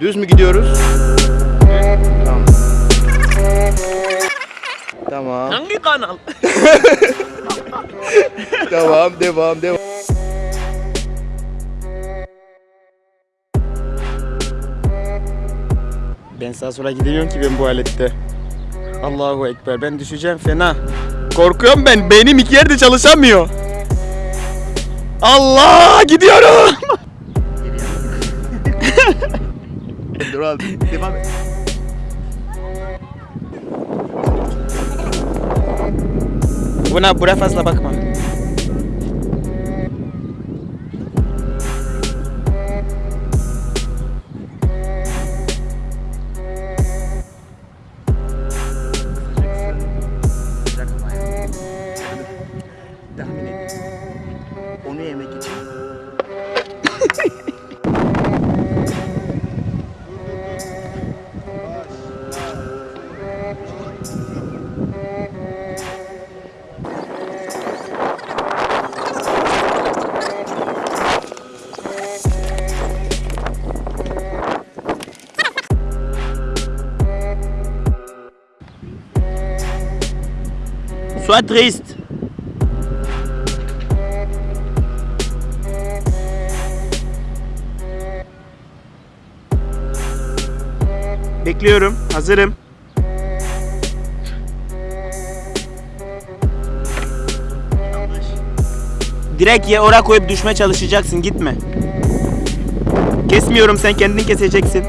Düz mü gidiyoruz? Tamam. Tamam. Hangi kanal? Devam, devam, devam. Ben sağa sola gidemiyorum ki ben bu alette. Allahu Ekber ben düşeceğim fena. Korkuyorum ben beynim iki yerde çalışamıyor. Allah gidiyorum. Dur abi devam et. Buna buraya fazla bakma. Tahmin et. Onu yemek için. Sois triste. Bekliyorum. Hazırım. Direkt ye oraya koyup düşmeye çalışacaksın. Gitme. Kesmiyorum sen kendini keseceksin.